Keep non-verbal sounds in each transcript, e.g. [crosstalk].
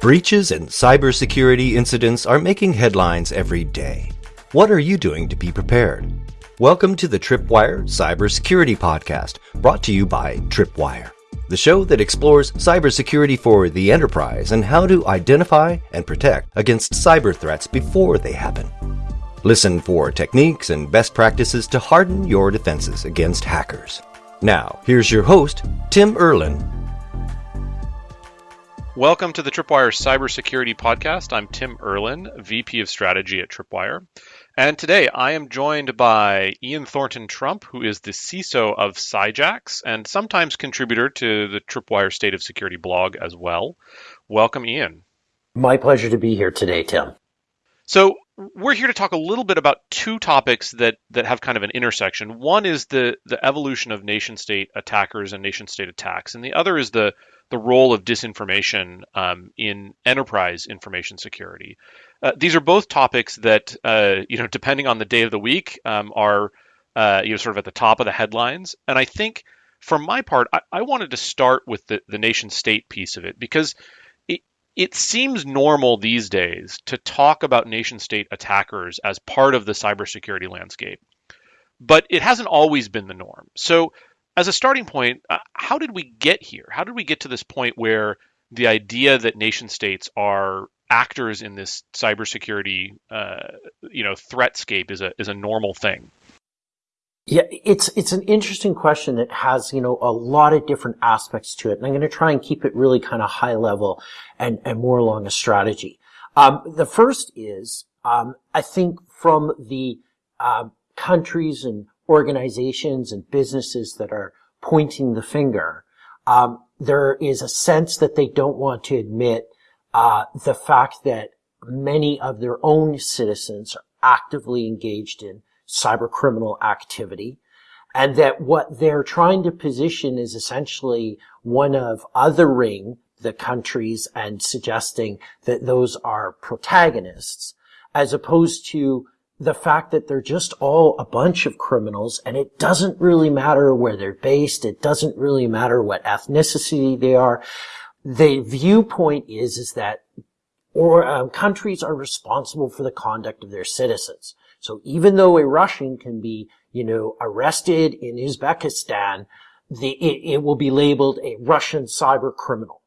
Breaches and cybersecurity incidents are making headlines every day. What are you doing to be prepared? Welcome to the Tripwire Cybersecurity Podcast, brought to you by Tripwire, the show that explores cybersecurity for the enterprise and how to identify and protect against cyber threats before they happen. Listen for techniques and best practices to harden your defenses against hackers. Now, here's your host, Tim Erlin, Welcome to the Tripwire Cybersecurity Podcast. I'm Tim Erlin, VP of Strategy at Tripwire. And today I am joined by Ian Thornton Trump, who is the CISO of Cyjax and sometimes contributor to the Tripwire State of Security blog as well. Welcome, Ian. My pleasure to be here today, Tim. So, we're here to talk a little bit about two topics that, that have kind of an intersection. One is the, the evolution of nation state attackers and nation state attacks, and the other is the the role of disinformation um, in enterprise information security. Uh, these are both topics that, uh, you know, depending on the day of the week, um, are uh, you know sort of at the top of the headlines. And I think, for my part, I, I wanted to start with the, the nation state piece of it because it seems normal these days to talk about nation state attackers as part of the cybersecurity landscape, but it hasn't always been the norm. So as a starting point, uh, how did we get here? How did we get to this point where the idea that nation states are actors in this cybersecurity, uh, you know, threatscape is a is a normal thing? Yeah, it's it's an interesting question that has you know a lot of different aspects to it, and I'm going to try and keep it really kind of high level and and more along a strategy. Um, the first is um, I think from the uh, countries and organizations and businesses that are pointing the finger, um, there is a sense that they don't want to admit uh, the fact that many of their own citizens are actively engaged in cyber criminal activity and that what they're trying to position is essentially one of othering the countries and suggesting that those are protagonists as opposed to the fact that they're just all a bunch of criminals and it doesn't really matter where they're based. It doesn't really matter what ethnicity they are. The viewpoint is, is that or um, countries are responsible for the conduct of their citizens. So even though a Russian can be, you know, arrested in Uzbekistan, the, it, it will be labeled a Russian cyber criminal.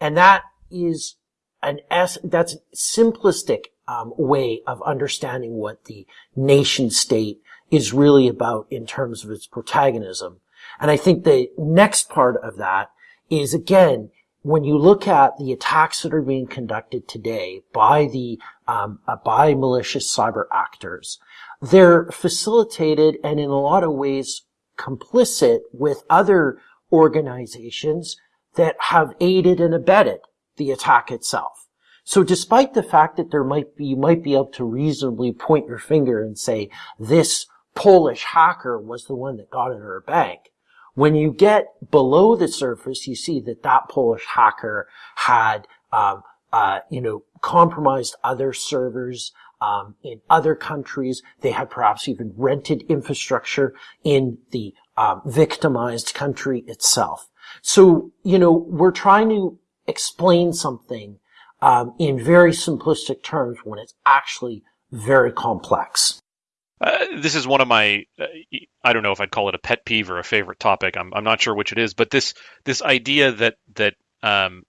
And that is an S, that's simplistic um, way of understanding what the nation state is really about in terms of its protagonism. And I think the next part of that is again, when you look at the attacks that are being conducted today by the um, uh, by malicious cyber actors, they're facilitated and in a lot of ways complicit with other organizations that have aided and abetted the attack itself. So despite the fact that there might be, you might be able to reasonably point your finger and say, this Polish hacker was the one that got into our bank. When you get below the surface, you see that that Polish hacker had, um, uh, you know, compromised other servers um, in other countries. They had perhaps even rented infrastructure in the um, victimized country itself. So, you know, we're trying to explain something um, in very simplistic terms when it's actually very complex. Uh, this is one of my uh, I don't know if I'd call it a pet peeve or a favorite topic. I'm I'm not sure which it is, but this this idea that that um,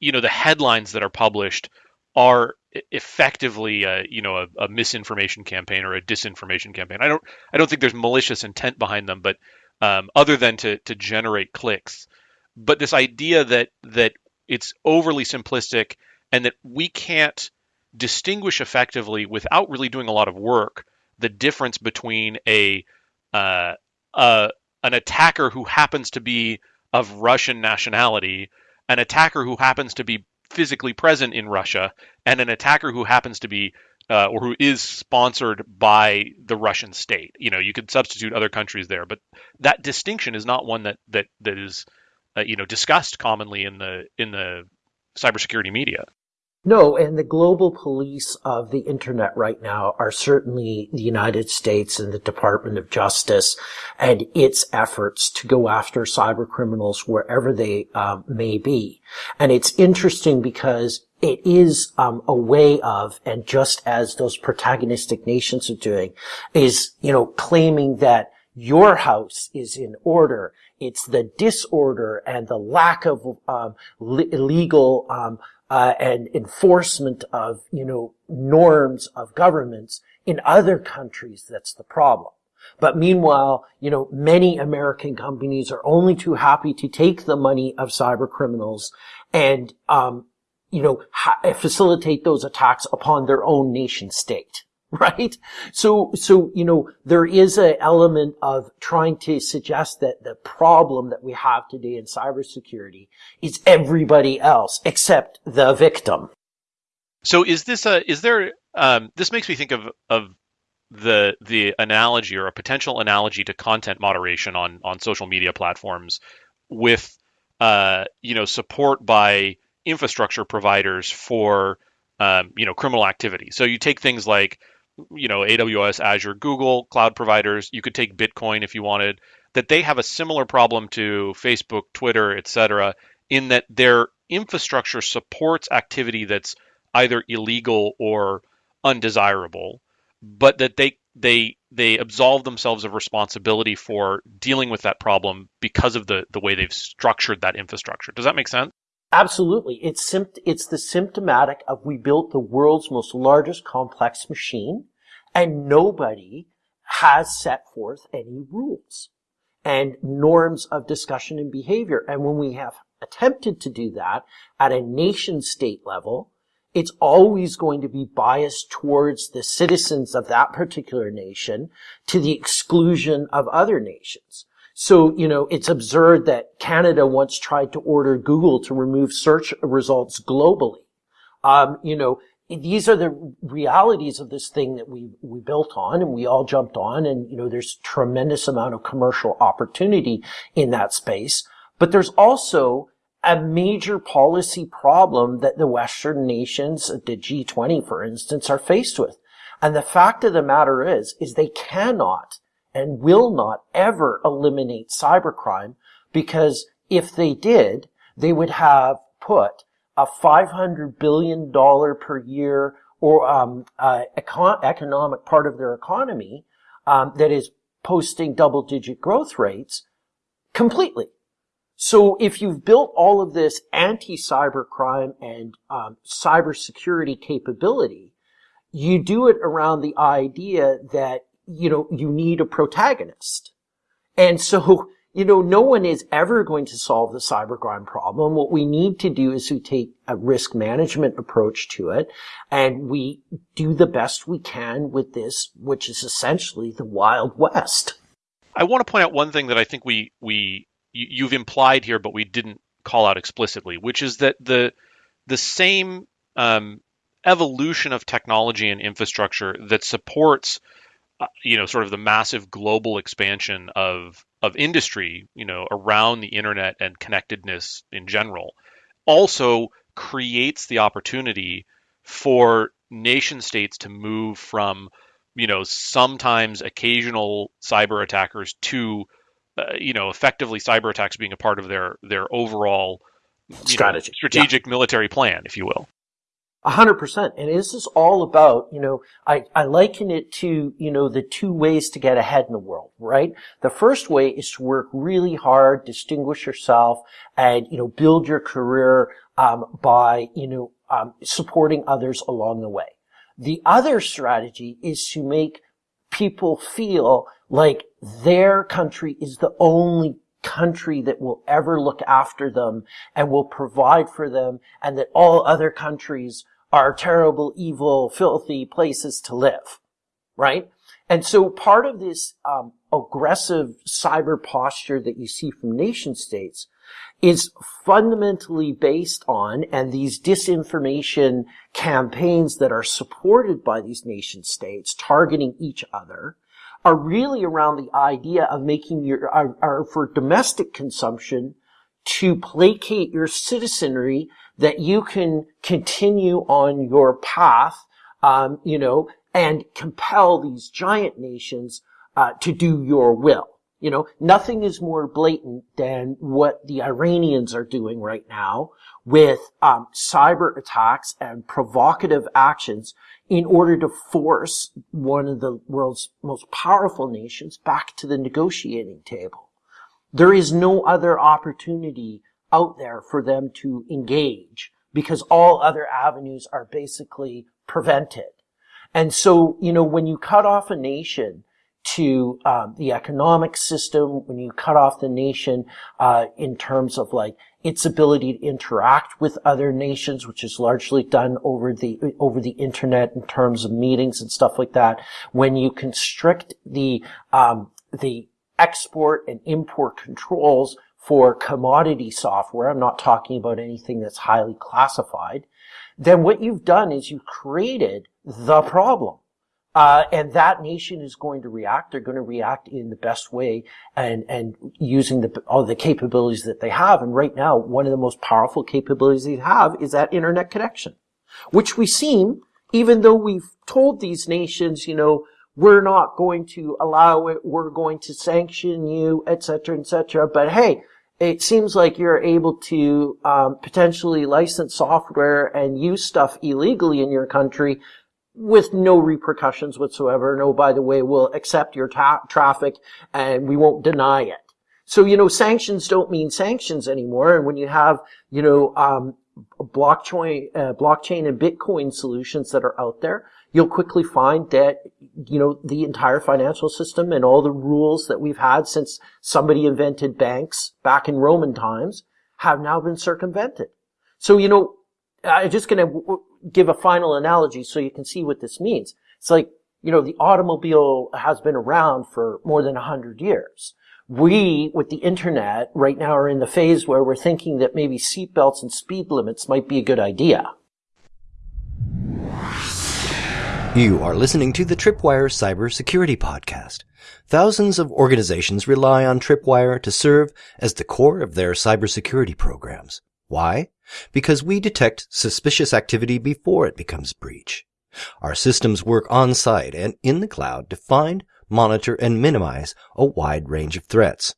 you know the headlines that are published are effectively a, you know a, a, misinformation campaign or a disinformation campaign. I don't I don't think there's malicious intent behind them, but um, other than to to generate clicks. But this idea that that it's overly simplistic and that we can't distinguish effectively without really doing a lot of work the difference between a uh, uh, an attacker who happens to be of Russian nationality, an attacker who happens to be physically present in Russia, and an attacker who happens to be uh, or who is sponsored by the Russian state. You know, you could substitute other countries there, but that distinction is not one that that that is uh, you know discussed commonly in the in the cybersecurity media. No, and the global police of the internet right now are certainly the United States and the Department of Justice and its efforts to go after cyber criminals wherever they um, may be. And it's interesting because it is um, a way of, and just as those protagonistic nations are doing, is you know claiming that your house is in order. It's the disorder and the lack of um, legal um, uh, and enforcement of, you know, norms of governments in other countries that's the problem. But meanwhile, you know, many American companies are only too happy to take the money of cyber criminals and, um, you know, facilitate those attacks upon their own nation state. [laughs] right? So, so, you know, there is an element of trying to suggest that the problem that we have today in cybersecurity is everybody else except the victim. So is this a, is there, um, this makes me think of, of the, the analogy or a potential analogy to content moderation on, on social media platforms with, uh, you know, support by infrastructure providers for, um, you know, criminal activity. So you take things like, you know, AWS, Azure, Google, cloud providers. You could take Bitcoin if you wanted. That they have a similar problem to Facebook, Twitter, et cetera, in that their infrastructure supports activity that's either illegal or undesirable, but that they they they absolve themselves of responsibility for dealing with that problem because of the the way they've structured that infrastructure. Does that make sense? Absolutely. It's sympt- it's the symptomatic of we built the world's most largest complex machine and nobody has set forth any rules and norms of discussion and behavior. And when we have attempted to do that at a nation state level, it's always going to be biased towards the citizens of that particular nation to the exclusion of other nations. So, you know, it's absurd that Canada once tried to order Google to remove search results globally. Um, you know, these are the realities of this thing that we, we built on and we all jumped on. And, you know, there's tremendous amount of commercial opportunity in that space. But there's also a major policy problem that the Western nations, the G20, for instance, are faced with. And the fact of the matter is, is they cannot and will not ever eliminate cybercrime because if they did, they would have put a $500 billion per year or um, uh, econ- economic part of their economy um, that is posting double digit growth rates completely. So if you've built all of this anti-cybercrime and um, cybersecurity capability, you do it around the idea that you know, you need a protagonist. And so, you know, no one is ever going to solve the cybercrime problem. What we need to do is to take a risk management approach to it and we do the best we can with this, which is essentially the Wild West. I want to point out one thing that I think we, we, you've implied here, but we didn't call out explicitly, which is that the, the same, um, evolution of technology and infrastructure that supports you know, sort of the massive global expansion of of industry, you know, around the internet and connectedness in general, also creates the opportunity for nation states to move from, you know, sometimes occasional cyber attackers to, uh, you know, effectively cyber attacks being a part of their their overall strategy, know, strategic yeah. military plan, if you will. A hundred percent. And this is all about, you know, I, I liken it to, you know, the two ways to get ahead in the world, right? The first way is to work really hard, distinguish yourself, and, you know, build your career, um, by, you know, um, supporting others along the way. The other strategy is to make people feel like their country is the only country that will ever look after them and will provide for them and that all other countries are terrible, evil, filthy places to live, right? And so part of this um, aggressive cyber posture that you see from nation states is fundamentally based on, and these disinformation campaigns that are supported by these nation states targeting each other are really around the idea of making your, are, are for domestic consumption to placate your citizenry that you can continue on your path, um, you know, and compel these giant nations uh, to do your will. You know, nothing is more blatant than what the Iranians are doing right now with um, cyber attacks and provocative actions in order to force one of the world's most powerful nations back to the negotiating table. There is no other opportunity out there for them to engage because all other avenues are basically prevented. And so, you know, when you cut off a nation to um, the economic system, when you cut off the nation uh, in terms of like its ability to interact with other nations, which is largely done over the over the internet in terms of meetings and stuff like that, when you constrict the um, the export and import controls for commodity software, I'm not talking about anything that's highly classified, then what you've done is you've created the problem. Uh, and that nation is going to react. They're going to react in the best way and, and using the, all the capabilities that they have. And right now, one of the most powerful capabilities they have is that internet connection, which we seem, even though we've told these nations, you know, we're not going to allow it, we're going to sanction you, etc., etc. But hey, it seems like you're able to um, potentially license software and use stuff illegally in your country with no repercussions whatsoever. No, by the way, we'll accept your ta- traffic and we won't deny it. So, you know, sanctions don't mean sanctions anymore. And when you have, you know, um, blockchain, uh, blockchain and Bitcoin solutions that are out there, you'll quickly find that, you know, the entire financial system and all the rules that we've had since somebody invented banks back in Roman times have now been circumvented. So, you know, I'm just going to give a final analogy so you can see what this means. It's like, you know, the automobile has been around for more than a hundred years. We, with the internet, right now are in the phase where we're thinking that maybe seatbelts and speed limits might be a good idea. You are listening to the Tripwire Cybersecurity Podcast. Thousands of organizations rely on Tripwire to serve as the core of their cybersecurity programs. Why? Because we detect suspicious activity before it becomes breach. Our systems work on site and in the cloud to find, monitor, and minimize a wide range of threats.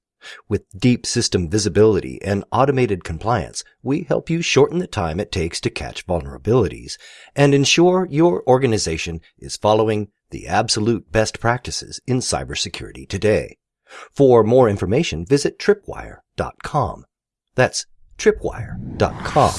With deep system visibility and automated compliance, we help you shorten the time it takes to catch vulnerabilities and ensure your organization is following the absolute best practices in cybersecurity today. For more information, visit tripwire.com. That's tripwire.com.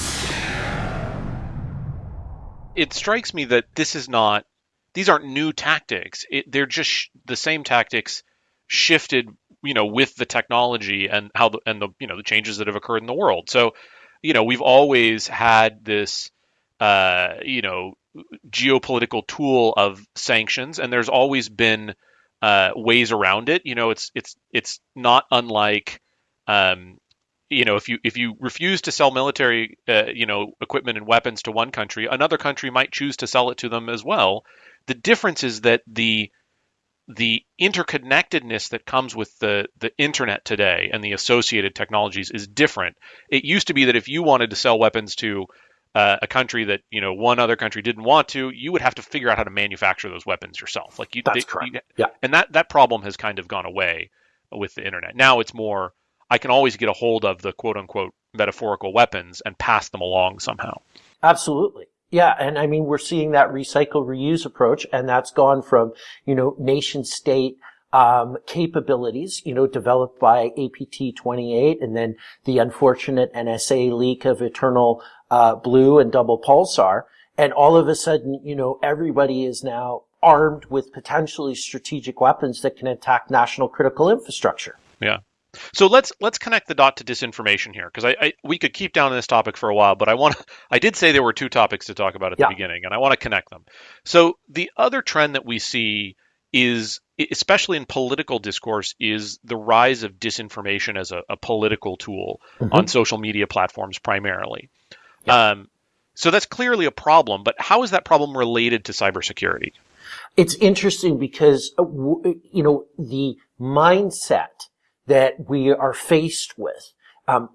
It strikes me that this is not, these aren't new tactics. It, they're just sh- the same tactics shifted you know with the technology and how the and the you know the changes that have occurred in the world. So you know we've always had this uh, you know geopolitical tool of sanctions and there's always been uh, ways around it. You know it's it's it's not unlike um, you know if you if you refuse to sell military uh, you know equipment and weapons to one country another country might choose to sell it to them as well. The difference is that the the interconnectedness that comes with the the internet today and the associated technologies is different. It used to be that if you wanted to sell weapons to uh, a country that you know one other country didn't want to, you would have to figure out how to manufacture those weapons yourself. Like you, that's they, correct. You, yeah, and that that problem has kind of gone away with the internet. Now it's more I can always get a hold of the quote unquote metaphorical weapons and pass them along somehow. Absolutely. Yeah, and I mean we're seeing that recycle reuse approach, and that's gone from you know nation state um, capabilities, you know, developed by APT 28, and then the unfortunate NSA leak of Eternal uh, Blue and Double Pulsar, and all of a sudden, you know, everybody is now armed with potentially strategic weapons that can attack national critical infrastructure. Yeah. So let's let's connect the dot to disinformation here because I, I, we could keep down on this topic for a while, but I want [laughs] I did say there were two topics to talk about at yeah. the beginning, and I want to connect them. So the other trend that we see is especially in political discourse is the rise of disinformation as a, a political tool mm-hmm. on social media platforms primarily. Yeah. Um, so that's clearly a problem, but how is that problem related to cybersecurity? It's interesting because uh, you know the mindset that we are faced with um,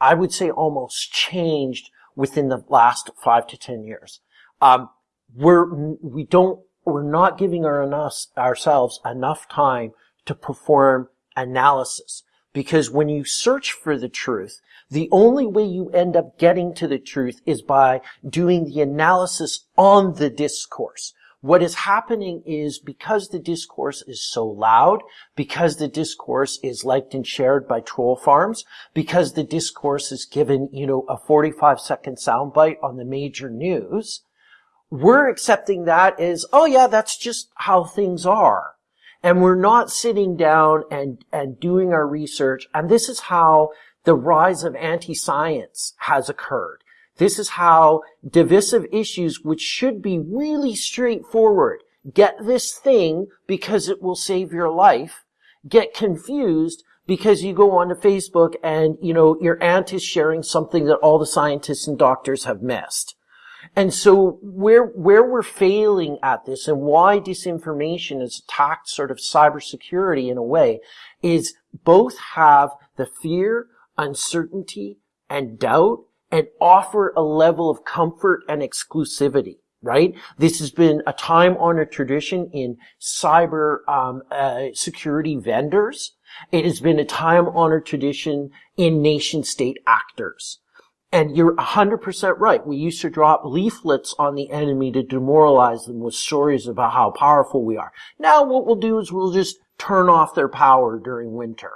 I would say almost changed within the last five to 10 years. Um, we're, we don't, we're not giving our enough, ourselves enough time to perform analysis. Because when you search for the truth, the only way you end up getting to the truth is by doing the analysis on the discourse. What is happening is because the discourse is so loud, because the discourse is liked and shared by troll farms, because the discourse is given, you know, a 45 second soundbite on the major news, we're accepting that as, oh yeah, that's just how things are. And we're not sitting down and, and doing our research. And this is how the rise of anti-science has occurred. This is how divisive issues, which should be really straightforward, get this thing because it will save your life, get confused because you go onto Facebook and, you know, your aunt is sharing something that all the scientists and doctors have missed. And so where, where we're failing at this and why disinformation has attacked sort of cybersecurity in a way is both have the fear, uncertainty, and doubt and offer a level of comfort and exclusivity right? This has been a time-honored tradition in cyber um, uh, security vendors. It has been a time-honored tradition in nation-state actors. And you're 100% right. We used to drop leaflets on the enemy to demoralize them with stories about how powerful we are. Now what we'll do is we'll just turn off their power during winter.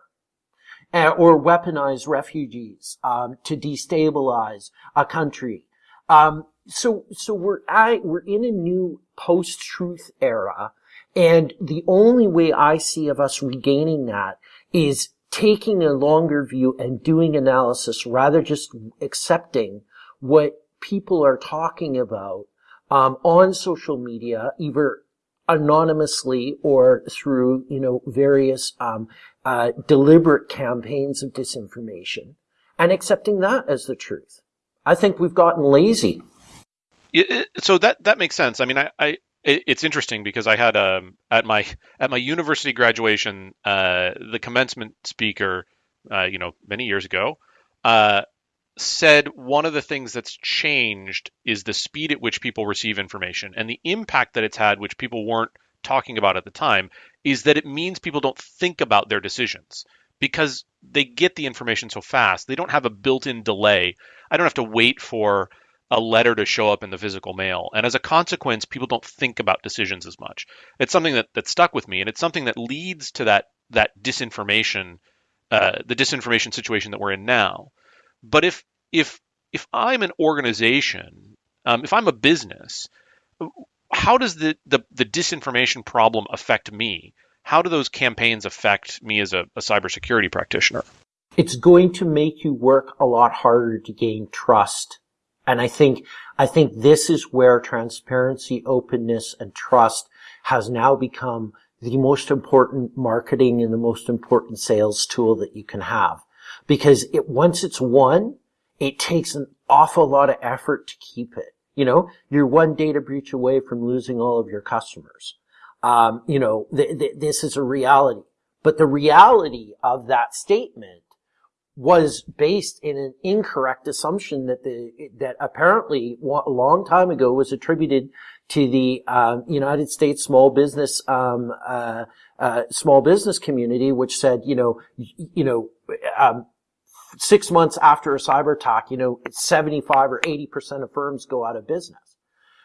Or weaponize refugees um, to destabilize a country. Um, so, so we're at, we're in a new post-truth era, and the only way I see of us regaining that is taking a longer view and doing analysis rather just accepting what people are talking about um, on social media, either anonymously or through you know various um, uh, deliberate campaigns of disinformation, and accepting that as the truth. I think we've gotten lazy. Yeah, so that that makes sense. I mean, I, I it's interesting because I had um at my at my university graduation, uh, the commencement speaker, uh, you know, many years ago, uh, said one of the things that's changed is the speed at which people receive information and the impact that it's had, which people weren't talking about at the time, is that it means people don't think about their decisions because they get the information so fast. They don't have a built-in delay. I don't have to wait for a letter to show up in the physical mail. And as a consequence, people don't think about decisions as much. It's something that, that stuck with me, and it's something that leads to that that disinformation, uh, the disinformation situation that we're in now. But if if if I'm an organization, um, if I'm a business, how does the, the the disinformation problem affect me? How do those campaigns affect me as a, a cybersecurity practitioner? It's going to make you work a lot harder to gain trust and I think, I think this is where transparency, openness, and trust has now become the most important marketing and the most important sales tool that you can have. Because it, once it's won, it takes an awful lot of effort to keep it. You know, you're one data breach away from losing all of your customers. Um, you know, th- th- this is a reality. But the reality of that statement was based in an incorrect assumption that the that apparently a long time ago was attributed to the um, United States small business um, uh, uh, small business community, which said, you know, you know, um, six months after a cyber attack, you know, 75 or 80 percent of firms go out of business.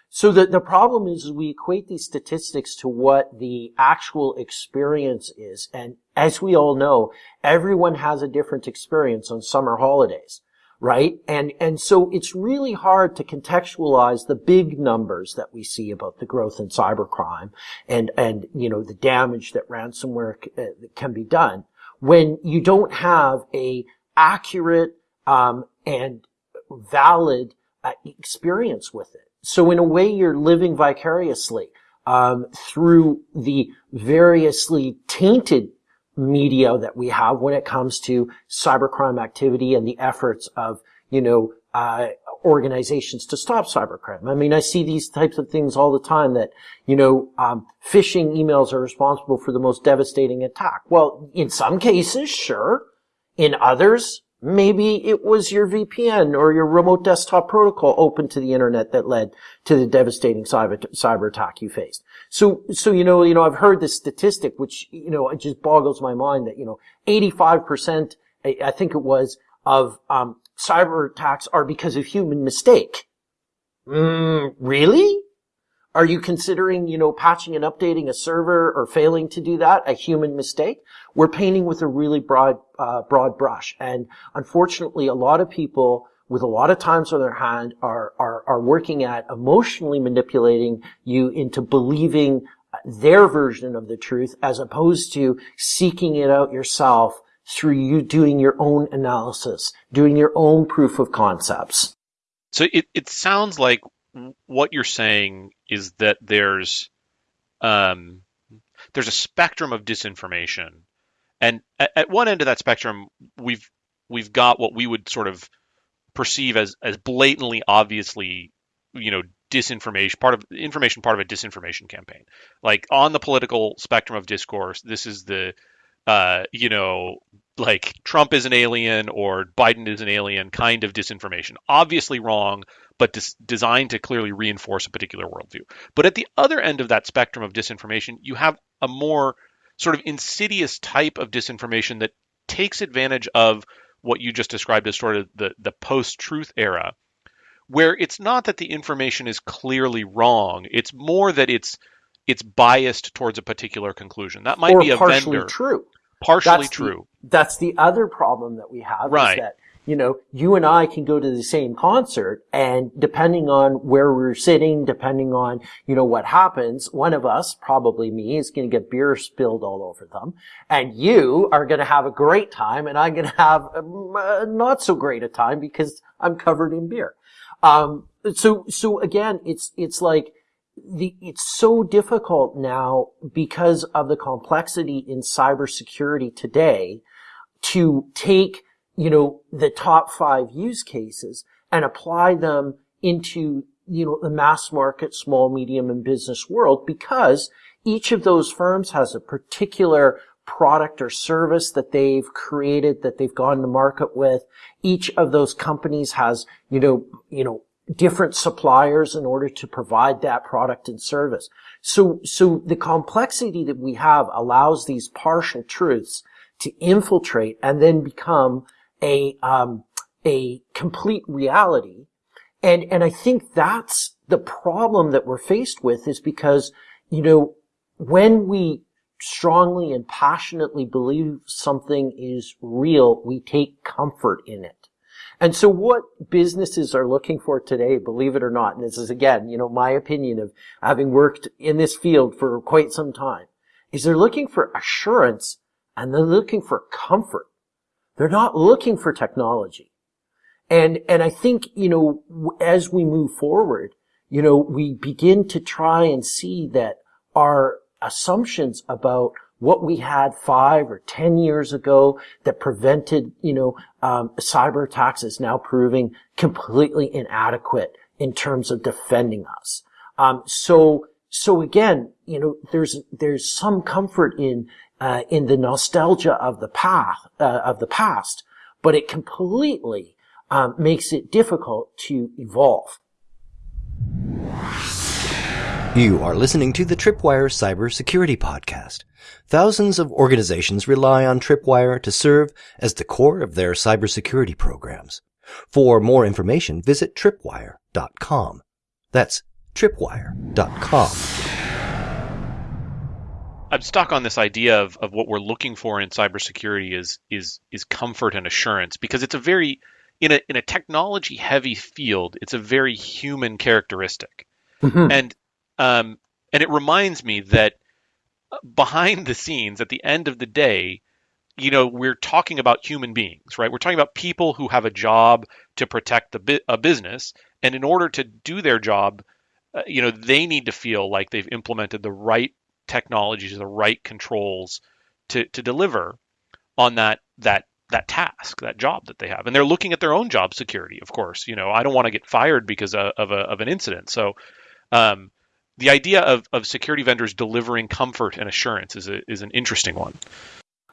So the, the problem is, we equate these statistics to what the actual experience is. And as we all know, everyone has a different experience on summer holidays, right? And, and so it's really hard to contextualize the big numbers that we see about the growth in cybercrime and, and, you know, the damage that ransomware uh, can be done when you don't have a accurate, um, and valid uh, experience with it. So in a way, you're living vicariously um, through the variously tainted media that we have when it comes to cybercrime activity and the efforts of, you know, uh, organizations to stop cybercrime. I mean, I see these types of things all the time that, you know, um, phishing emails are responsible for the most devastating attack. Well, in some cases, sure. In others, Maybe it was your VPN or your remote desktop protocol open to the internet that led to the devastating cyber, cyber attack you faced. So, so, you know, you know, I've heard this statistic, which, you know, it just boggles my mind that, you know, 85%, I think it was, of, um, cyber attacks are because of human mistake. Mm, really? Are you considering, you know, patching and updating a server or failing to do that a human mistake? We're painting with a really broad, uh, broad brush. And unfortunately, a lot of people with a lot of times on their hand are, are, are working at emotionally manipulating you into believing their version of the truth as opposed to seeking it out yourself through you doing your own analysis, doing your own proof of concepts. So it, it sounds like what you're saying is that there's um, there's a spectrum of disinformation, and at, at, one end of that spectrum, we've we've got what we would sort of perceive as as blatantly, obviously, you know, disinformation part of information part of a disinformation campaign. Like on the political spectrum of discourse, this is the uh, you know, like Trump is an alien or Biden is an alien kind of disinformation. Obviously wrong, but dis- designed to clearly reinforce a particular worldview. But at the other end of that spectrum of disinformation, you have a more sort of insidious type of disinformation that takes advantage of what you just described as sort of the, the post truth era, where it's not that the information is clearly wrong, it's more that it's it's biased towards a particular conclusion. That might or be a partially vendor. true. Partially That's true. The, that's the other problem that we have Right. is that, you know, you and I can go to the same concert and depending on where we're sitting, depending on, you know, what happens, one of us, probably me, is going to get beer spilled all over them. And you are going to have a great time and I'm going to have uh, not so great a time because I'm covered in beer. Um, so, so again, it's, it's like, the, it's so difficult now because of the complexity in cybersecurity today to take, you know, the top five use cases and apply them into, you know, the mass market, small, medium, and business world because each of those firms has a particular product or service that they've created, that they've gone to market with. Each of those companies has, you know, you know, different suppliers in order to provide that product and service. So, so the complexity that we have allows these partial truths to infiltrate and then become a, um, a complete reality. And, and I think that's the problem that we're faced with is because, you know, when we strongly and passionately believe something is real, we take comfort in it. And so what businesses are looking for today, believe it or not, and this is again, you know, my opinion of having worked in this field for quite some time, is they're looking for assurance and they're looking for comfort. They're not looking for technology. And, and I think, you know, as we move forward, you know, we begin to try and see that our assumptions about what we had five or ten years ago that prevented, you know, um, cyber attacks is now proving completely inadequate in terms of defending us. Um, so, so again, you know, there's there's some comfort in uh, in the nostalgia of the path uh, of the past, but it completely um, makes it difficult to evolve. You are listening to the Tripwire Cybersecurity Podcast. Thousands of organizations rely on Tripwire to serve as the core of their cybersecurity programs. For more information, visit tripwire.com. That's tripwire.com. I'm stuck on this idea of, of what we're looking for in cybersecurity is is is comfort and assurance because it's a very in a in a technology heavy field, it's a very human characteristic. Mm-hmm. And um, and it reminds me that behind the scenes, at the end of the day, you know, we're talking about human beings, right? We're talking about people who have a job to protect the a business, and in order to do their job, uh, you know, they need to feel like they've implemented the right technologies, the right controls to to deliver on that that that task, that job that they have, and they're looking at their own job security, of course. You know, I don't want to get fired because of, of a of an incident, so. Um, the idea of, of security vendors delivering comfort and assurance is a, is an interesting one.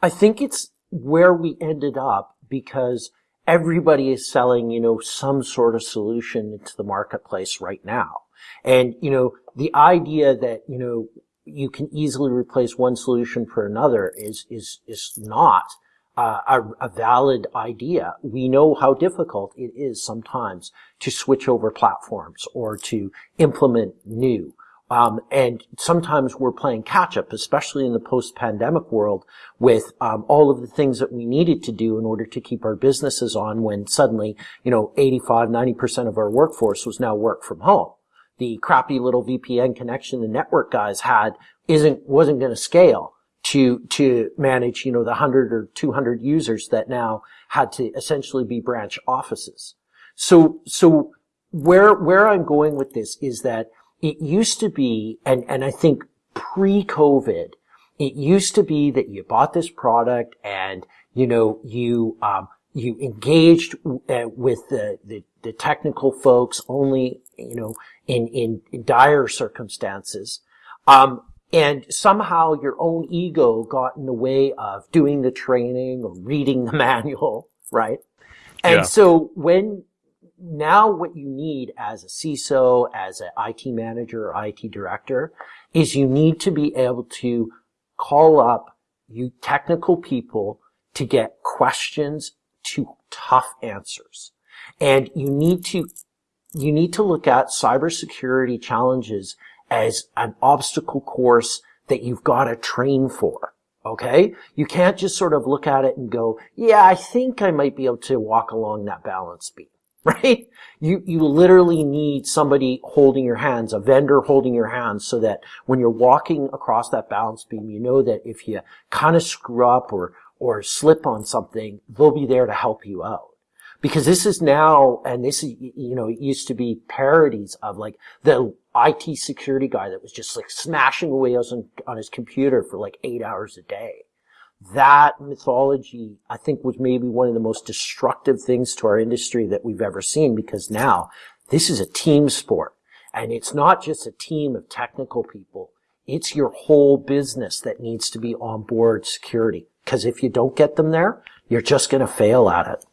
I think it's where we ended up because everybody is selling, you know, some sort of solution into the marketplace right now. And, you know, the idea that, you know, you can easily replace one solution for another is, is, is not uh, a, a, valid idea. We know how difficult it is sometimes to switch over platforms or to implement new. Um, and sometimes we're playing catch up, especially in the post-pandemic world, with um, all of the things that we needed to do in order to keep our businesses on. When suddenly, you know, 85, 90 percent of our workforce was now work from home. The crappy little VPN connection the network guys had isn't wasn't going to scale to to manage, you know, the 100 or 200 users that now had to essentially be branch offices. So so where where I'm going with this is that it used to be, and, and I think pre-COVID, it used to be that you bought this product and, you know, you, um, you engaged uh, with the, the, the, technical folks only, you know, in, in, in dire circumstances. Um, and somehow your own ego got in the way of doing the training or reading the [laughs] manual, right? And yeah. so when now what you need as a CISO, as an IT manager or IT director is you need to be able to call up you technical people to get questions to tough answers. And you need to, you need to look at cybersecurity challenges as an obstacle course that you've got to train for. Okay? You can't just sort of look at it and go, yeah, I think I might be able to walk along that balance beam. [laughs] right? You, you literally need somebody holding your hands, a vendor holding your hands so that when you're walking across that balance beam, you know that if you kind of screw up or, or slip on something, they'll be there to help you out. Because this is now, and this is, you know, it used to be parodies of like the IT security guy that was just like smashing away on, on his computer for like eight hours a day that mythology, I think, was maybe one of the most destructive things to our industry that we've ever seen because now this is a team sport. And it's not just a team of technical people. It's your whole business that needs to be on board security. Because if you don't get them there, you're just going to fail at it.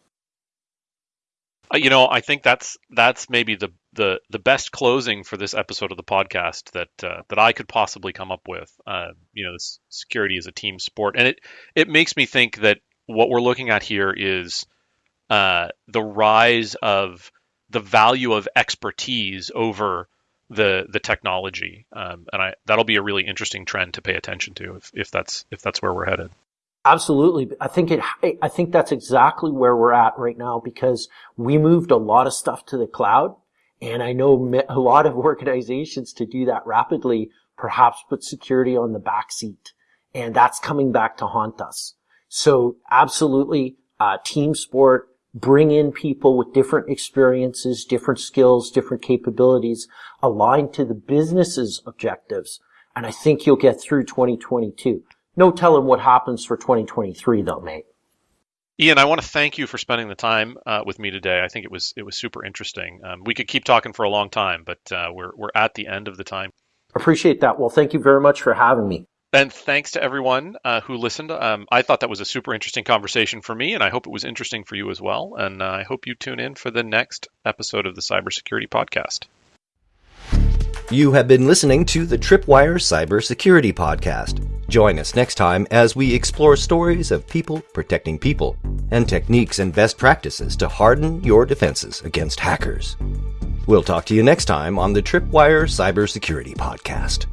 Uh, you know, I think that's that's maybe the the the best closing for this episode of the podcast that uh, that I could possibly come up with. Uh, you know, security is a team sport, and it it makes me think that what we're looking at here is uh, the rise of the value of expertise over the the technology, um, and I that'll be a really interesting trend to pay attention to if, if that's if that's where we're headed. Absolutely. I think it, I think that's exactly where we're at right now because we moved a lot of stuff to the cloud. And I know a lot of [laughs] organizations to do that rapidly, perhaps put security on the back seat. And that's coming back to haunt us. So absolutely, uh, team sport, bring in people with different experiences, different skills, different capabilities aligned to the business's objectives. And I think you'll get through 2022. No telling what happens for 2023 though, mate. Ian, I want to thank you for spending the time uh, with me today. I think it was it was super interesting. Um, we could keep talking for a long time, but uh, we're we're at the end of the time. Appreciate that. Well, thank you very much for having me. And thanks to everyone uh, who listened. Um, I thought that was a super interesting conversation for me, and I hope it was interesting for you as well. And uh, I hope you tune in for the next episode of the Cybersecurity Podcast. You have been listening to the Tripwire Cybersecurity Podcast. Join us next time as we explore stories of people protecting people and techniques and best practices to harden your defenses against hackers. We'll talk to you next time on the Tripwire Cybersecurity Podcast.